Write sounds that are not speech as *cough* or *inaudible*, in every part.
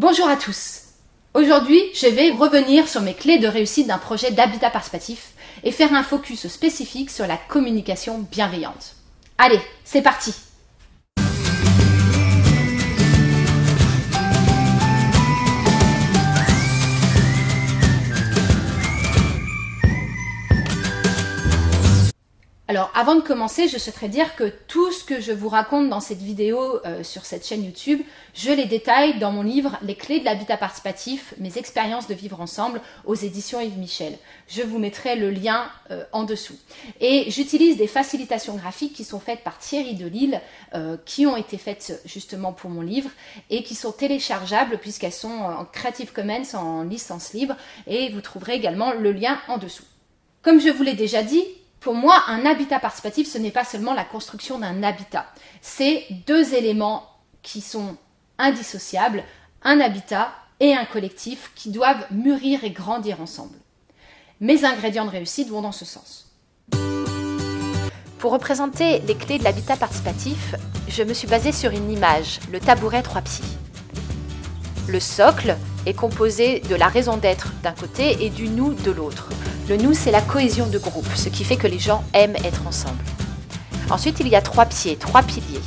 Bonjour à tous Aujourd'hui, je vais revenir sur mes clés de réussite d'un projet d'habitat participatif et faire un focus spécifique sur la communication bienveillante. Allez, c'est parti Alors avant de commencer, je souhaiterais dire que tout ce que je vous raconte dans cette vidéo euh, sur cette chaîne YouTube, je les détaille dans mon livre Les clés de l'habitat participatif, mes expériences de vivre ensemble aux éditions Yves Michel. Je vous mettrai le lien euh, en dessous. Et j'utilise des facilitations graphiques qui sont faites par Thierry Delille, euh, qui ont été faites justement pour mon livre et qui sont téléchargeables puisqu'elles sont en Creative Commons en licence libre et vous trouverez également le lien en dessous. Comme je vous l'ai déjà dit, pour moi, un habitat participatif, ce n'est pas seulement la construction d'un habitat. C'est deux éléments qui sont indissociables, un habitat et un collectif qui doivent mûrir et grandir ensemble. Mes ingrédients de réussite vont dans ce sens. Pour représenter les clés de l'habitat participatif, je me suis basée sur une image, le tabouret trois pieds. Le socle est composé de la raison d'être d'un côté et du nous de l'autre. Le nous, c'est la cohésion de groupe, ce qui fait que les gens aiment être ensemble. Ensuite, il y a trois pieds, trois piliers.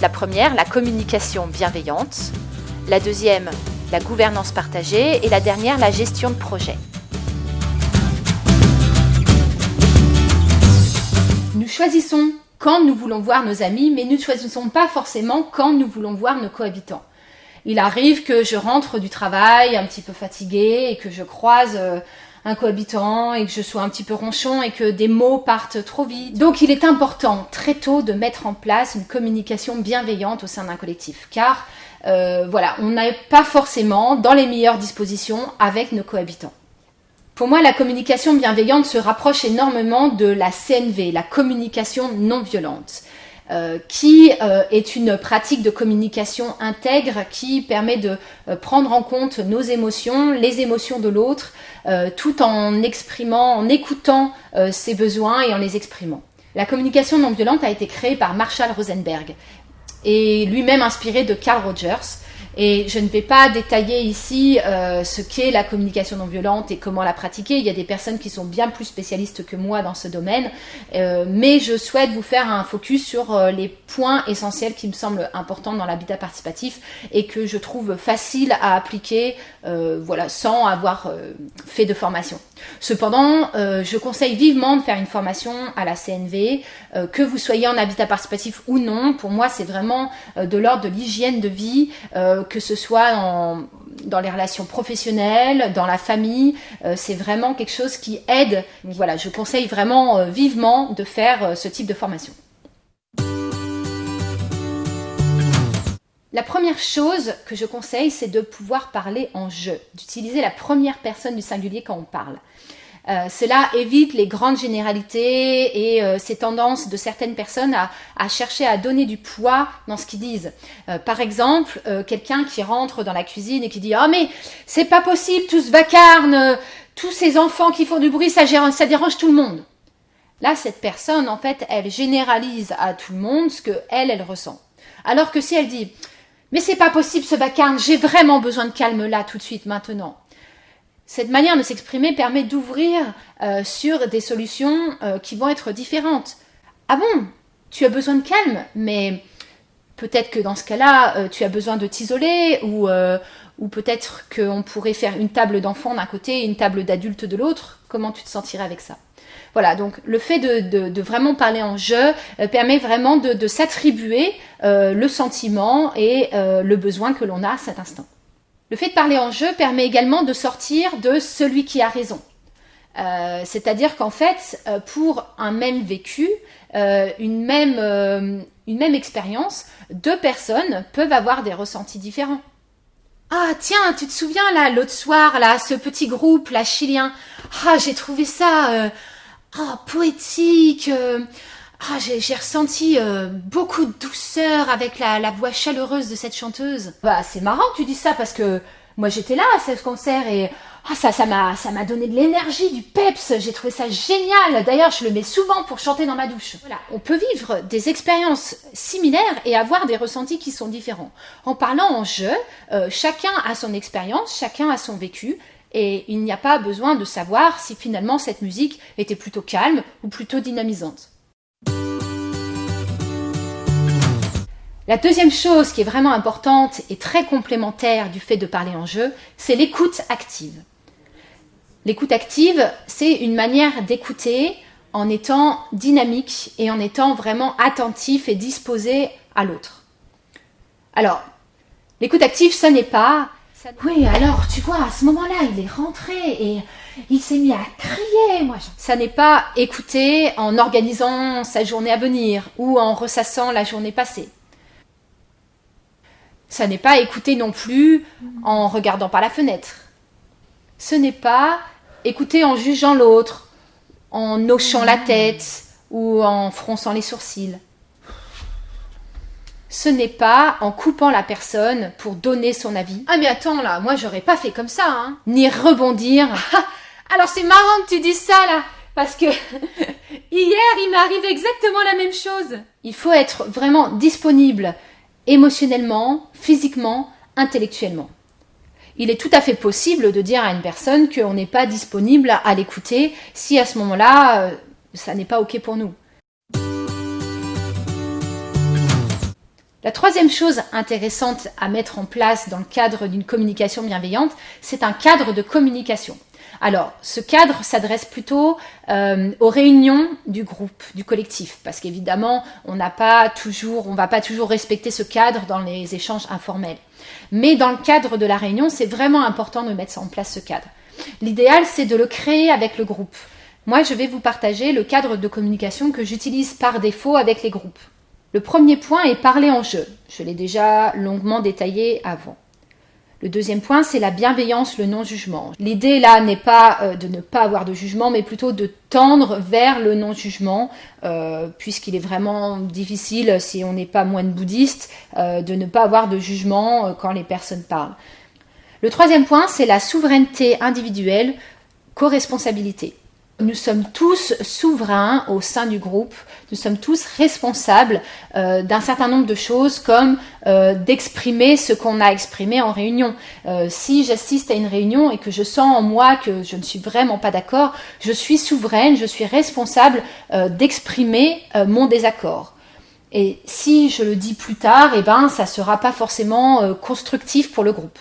La première, la communication bienveillante. La deuxième, la gouvernance partagée. Et la dernière, la gestion de projet. Nous choisissons quand nous voulons voir nos amis, mais nous ne choisissons pas forcément quand nous voulons voir nos cohabitants. Il arrive que je rentre du travail un petit peu fatiguée et que je croise euh, un cohabitant et que je sois un petit peu ronchon et que des mots partent trop vite. Donc il est important très tôt de mettre en place une communication bienveillante au sein d'un collectif car euh, voilà, on n'est pas forcément dans les meilleures dispositions avec nos cohabitants. Pour moi, la communication bienveillante se rapproche énormément de la CNV, la communication non violente. Euh, qui euh, est une pratique de communication intègre qui permet de euh, prendre en compte nos émotions, les émotions de l'autre, tout en exprimant, en écoutant ses besoins et en les exprimant. La communication non violente a été créée par Marshall Rosenberg et lui-même inspiré de Carl Rogers. Et je ne vais pas détailler ici euh, ce qu'est la communication non violente et comment la pratiquer. Il y a des personnes qui sont bien plus spécialistes que moi dans ce domaine. Euh, mais je souhaite vous faire un focus sur euh, les points essentiels qui me semblent importants dans l'habitat participatif et que je trouve facile à appliquer voilà, sans avoir fait de formation. Cependant, je conseille vivement de faire une formation à la CNV, que vous soyez en habitat participatif ou non. Pour moi, c'est vraiment de l'ordre de l'hygiène de vie que ce soit dans les relations professionnelles, dans la famille, euh, c'est vraiment quelque chose qui aide. je conseille vraiment euh, vivement de faire euh, ce type de formation. La première chose que je conseille, c'est de pouvoir parler en je, d'utiliser la première personne du singulier quand on parle. Euh, cela évite les grandes généralités et euh, ces tendances de certaines personnes à, chercher à donner du poids dans ce qu'ils disent. Euh, par exemple, quelqu'un qui rentre dans la cuisine et qui dit « Oh mais c'est pas possible, tout ce vacarme, tous ces enfants qui font du bruit, ça, ça dérange tout le monde. » Là, cette personne, en fait, elle généralise à tout le monde ce que elle, elle ressent. Alors que si elle dit « Mais c'est pas possible ce vacarme, j'ai vraiment besoin de calme là, tout de suite, maintenant. » Cette manière de s'exprimer permet d'ouvrir euh, sur des solutions euh, qui vont être différentes. Ah bon, tu as besoin de calme, mais peut-être que dans ce cas-là, euh, tu as besoin de t'isoler ou, ou peut-être qu'on pourrait faire une table d'enfants d'un côté et une table d'adultes de l'autre. Comment tu te sentirais avec ça? Voilà, donc le fait de, vraiment parler en jeu permet vraiment de, s'attribuer le sentiment et le besoin que l'on a à cet instant. Le fait de parler en jeu permet également de sortir de celui qui a raison. Euh, c'est-à-dire qu'en fait, euh, pour un même vécu, euh, une, même, expérience, deux personnes peuvent avoir des ressentis différents. Ah tiens, tu te souviens là, l'autre soir, là, ce petit groupe, là, chilien, ah j'ai trouvé ça ah, poétique, ah, j'ai ressenti euh, beaucoup de douceur avec la, voix chaleureuse de cette chanteuse. Bah, c'est marrant que tu dis ça parce que moi j'étais là à ce concert et ah, ça, ça m'a, ça m'a donné de l'énergie, du peps. J'ai trouvé ça génial. D'ailleurs, je le mets souvent pour chanter dans ma douche. Voilà. On peut vivre des expériences similaires et avoir des ressentis qui sont différents. En parlant en jeu, euh, chacun a son expérience, chacun a son vécu. Et il n'y a pas besoin de savoir si finalement cette musique était plutôt calme ou plutôt dynamisante. La deuxième chose qui est vraiment importante et très complémentaire du fait de parler en jeu, c'est l'écoute active. L'écoute active, c'est une manière d'écouter en étant dynamique et en étant vraiment attentif et disposé à l'autre. Alors, l'écoute active, ce n'est pas oui, alors tu vois, à ce moment-là, il est rentré et il s'est mis à crier. Moi, ça n'est pas écouter en organisant sa journée à venir ou en ressassant la journée passée. Ça n'est pas écouter non plus en regardant par la fenêtre. Ce n'est pas écouter en jugeant l'autre, en hochant la tête ou en fronçant les sourcils. Ce n'est pas en coupant la personne pour donner son avis. Ah mais attends là, moi j'aurais pas fait comme ça, hein. Ni rebondir. *laughs* Alors c'est marrant que tu dises ça là, parce que *laughs* hier il m'est arrivé exactement la même chose. Il faut être vraiment disponible émotionnellement, physiquement, intellectuellement. Il est tout à fait possible de dire à une personne qu'on n'est pas disponible à l'écouter si à ce moment-là, euh, ça n'est pas OK pour nous. La troisième chose intéressante à mettre en place dans le cadre d'une communication bienveillante, c'est un cadre de communication. Alors, ce cadre s'adresse plutôt euh, aux réunions du groupe, du collectif, parce qu'évidemment, on n'a pas toujours, on va pas toujours respecter ce cadre dans les échanges informels. Mais dans le cadre de la réunion, c'est vraiment important de mettre en place ce cadre. L'idéal, c'est de le créer avec le groupe. Moi, je vais vous partager le cadre de communication que j'utilise par défaut avec les groupes. Le premier point est parler en jeu. Je l'ai déjà longuement détaillé avant. Le deuxième point, c'est la bienveillance, le non-jugement. L'idée là n'est pas euh, de ne pas avoir de jugement, mais plutôt de tendre vers le non-jugement, euh, puisqu'il est vraiment difficile, si on n'est pas moine bouddhiste, euh, de ne pas avoir de jugement quand les personnes parlent. Le troisième point, c'est la souveraineté individuelle, co-responsabilité. Nous sommes tous souverains au sein du groupe, nous sommes tous responsables euh, d'un certain nombre de choses comme euh, d'exprimer ce qu'on a exprimé en réunion. Euh, si j'assiste à une réunion et que je sens en moi que je ne suis vraiment pas d'accord, je suis souveraine, je suis responsable d'exprimer mon désaccord. Et si je le dis plus tard, eh ben, ça sera pas forcément constructif pour le groupe.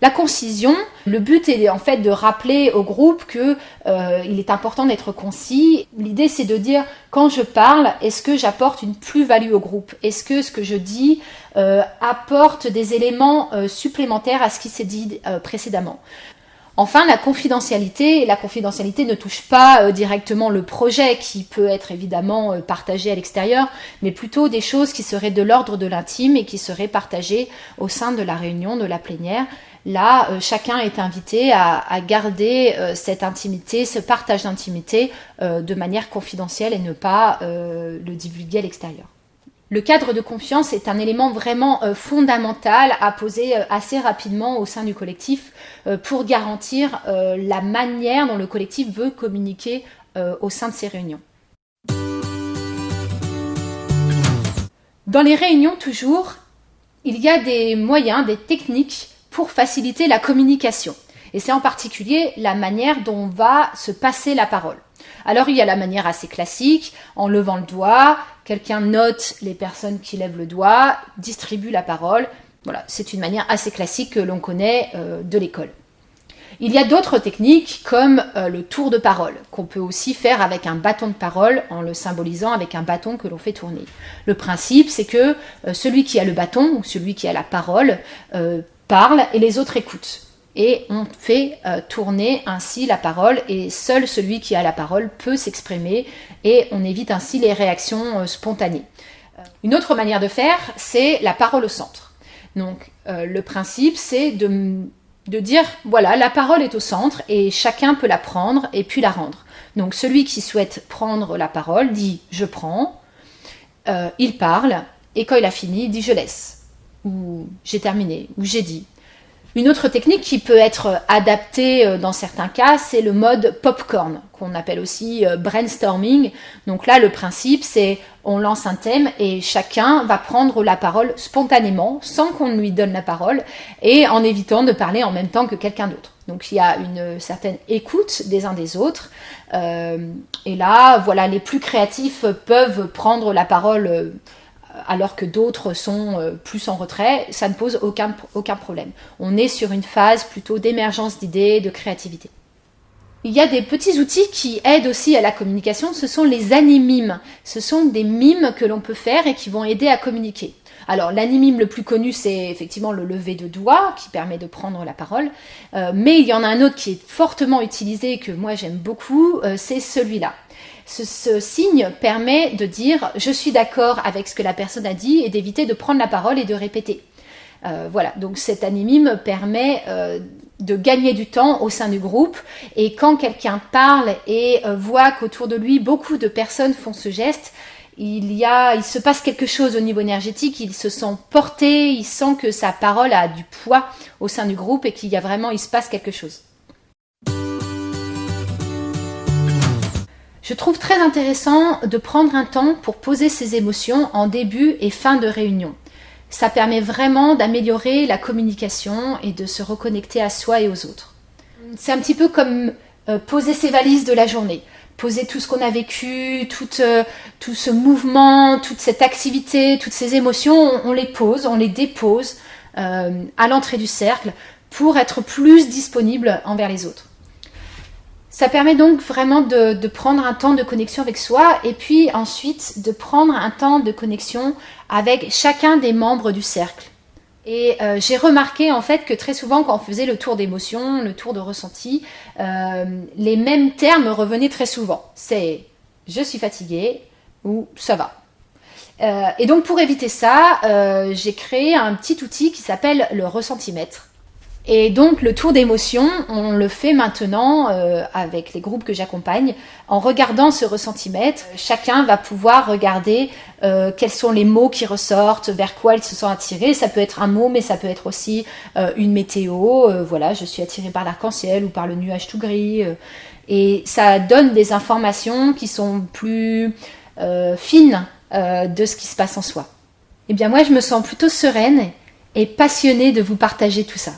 La concision, le but est en fait de rappeler au groupe que euh, il est important d'être concis. L'idée c'est de dire quand je parle, est-ce que j'apporte une plus-value au groupe? Est-ce que ce que je dis euh, apporte des éléments euh, supplémentaires à ce qui s'est dit précédemment? Enfin, la confidentialité. La confidentialité ne touche pas directement le projet qui peut être évidemment partagé à l'extérieur, mais plutôt des choses qui seraient de l'ordre de l'intime et qui seraient partagées au sein de la réunion, de la plénière, Là, euh, chacun est invité à, garder euh, cette intimité, ce partage d'intimité euh, de manière confidentielle et ne pas le divulguer à l'extérieur. Le cadre de confiance est un élément vraiment fondamental à poser assez rapidement au sein du collectif pour garantir la manière dont le collectif veut communiquer au sein de ses réunions. Dans les réunions, toujours, il y a des moyens, des techniques pour faciliter la communication. Et c'est en particulier la manière dont va se passer la parole. Alors il y a la manière assez classique, en levant le doigt, quelqu'un note les personnes qui lèvent le doigt, distribue la parole. Voilà, c'est une manière assez classique que l'on connaît euh, de l'école. Il y a d'autres techniques comme euh, le tour de parole, qu'on peut aussi faire avec un bâton de parole en le symbolisant avec un bâton que l'on fait tourner. Le principe, c'est que euh, celui qui a le bâton ou celui qui a la parole parle et les autres écoutent. Et on fait euh, tourner ainsi la parole et seul celui qui a la parole peut s'exprimer et on évite ainsi les réactions euh, spontanées. Euh, une autre manière de faire, c'est la parole au centre. Donc le principe, c'est de, de dire, voilà, la parole est au centre et chacun peut la prendre et puis la rendre. Donc celui qui souhaite prendre la parole dit je prends, il parle et quand il a fini, il dit je laisse j'ai terminé, ou j'ai dit. Une autre technique qui peut être adaptée euh, dans certains cas, c'est le mode popcorn, qu'on appelle aussi euh, brainstorming. Donc là, le principe, c'est on lance un thème et chacun va prendre la parole spontanément, sans qu'on lui donne la parole, et en évitant de parler en même temps que quelqu'un d'autre. Donc il y a une certaine écoute des uns des autres. Euh, et là, voilà, les plus créatifs peuvent prendre la parole alors que d'autres sont euh, plus en retrait, ça ne pose aucun, aucun problème. On est sur une phase plutôt d'émergence d'idées, de créativité. Il y a des petits outils qui aident aussi à la communication, ce sont les animimes. Ce sont des mimes que l'on peut faire et qui vont aider à communiquer. Alors l'animime le plus connu, c'est effectivement le lever de doigt qui permet de prendre la parole, euh, mais il y en a un autre qui est fortement utilisé et que moi j'aime beaucoup, euh, c'est celui-là. Ce, signe permet de dire je suis d'accord avec ce que la personne a dit et d'éviter de prendre la parole et de répéter. Euh, voilà, donc cet animime permet de gagner du temps au sein du groupe et quand quelqu'un parle et voit qu'autour de lui beaucoup de personnes font ce geste, il y a, il se passe quelque chose au niveau énergétique, il se sent porté, il sent que sa parole a du poids au sein du groupe et qu'il y a vraiment, il se passe quelque chose. Je trouve très intéressant de prendre un temps pour poser ses émotions en début et fin de réunion. Ça permet vraiment d'améliorer la communication et de se reconnecter à soi et aux autres. C'est un petit peu comme euh, poser ses valises de la journée. Poser tout ce qu'on a vécu, tout, euh, tout, ce mouvement, toute cette activité, toutes ces émotions, on, les pose, on les dépose euh, à l'entrée du cercle pour être plus disponible envers les autres. Ça permet donc vraiment de, prendre un temps de connexion avec soi et puis ensuite de prendre un temps de connexion avec chacun des membres du cercle. Et euh, j'ai remarqué en fait que très souvent quand on faisait le tour d'émotion, le tour de ressenti, euh, les mêmes termes revenaient très souvent. C'est je suis fatigué ou ça va. Euh, et donc pour éviter ça, j'ai créé un petit outil qui s'appelle le ressentimètre. Et donc le tour d'émotion, on le fait maintenant euh, avec les groupes que j'accompagne. En regardant ce ressentimètre, chacun va pouvoir regarder euh, quels sont les mots qui ressortent, vers quoi ils se sont attirés. Ça peut être un mot, mais ça peut être aussi euh, une météo. voilà, je suis attiré par l'arc-en-ciel ou par le nuage tout gris. et ça donne des informations qui sont plus fines de ce qui se passe en soi. Eh bien moi, je me sens plutôt sereine et passionnée de vous partager tout ça.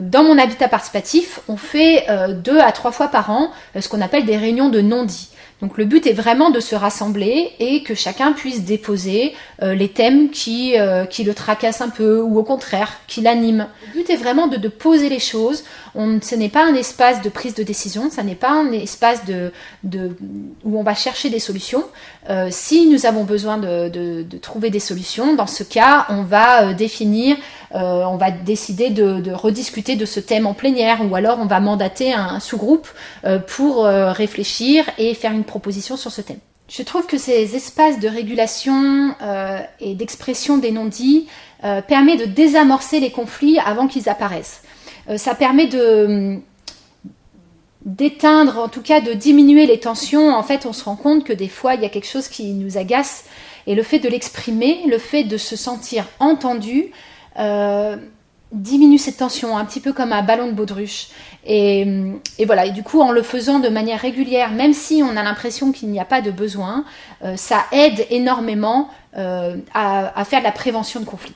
Dans mon habitat participatif, on fait euh, deux à trois fois par an euh, ce qu'on appelle des réunions de non-dits. Donc le but est vraiment de se rassembler et que chacun puisse déposer les thèmes qui, qui le tracassent un peu ou au contraire qui l'animent. Le but est vraiment de, poser les choses. On, ce n'est pas un espace de prise de décision, ce n'est pas un espace de, de, où on va chercher des solutions. si nous avons besoin de, de, trouver des solutions, dans ce cas, on va définir euh, on va décider de, rediscuter de ce thème en plénière ou alors on va mandater un, sous-groupe euh, pour euh, réfléchir et faire une proposition sur ce thème. Je trouve que ces espaces de régulation et d'expression des non-dits permet de désamorcer les conflits avant qu'ils apparaissent. ça permet de d'éteindre, en tout cas de diminuer les tensions. En fait, on se rend compte que des fois, il y a quelque chose qui nous agace. Et le fait de l'exprimer, le fait de se sentir entendu, euh, diminue cette tension, un petit peu comme un ballon de baudruche. Et, et, voilà, et du coup, en le faisant de manière régulière, même si on a l'impression qu'il n'y a pas de besoin, euh, ça aide énormément euh, à, faire de la prévention de conflits.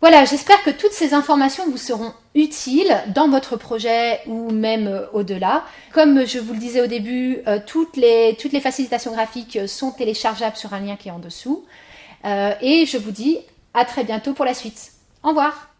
Voilà, j'espère que toutes ces informations vous seront utiles dans votre projet ou même au-delà. Comme je vous le disais au début, toutes les facilitations graphiques sont téléchargeables sur un lien qui est en dessous. et je vous dis à très bientôt pour la suite. Au revoir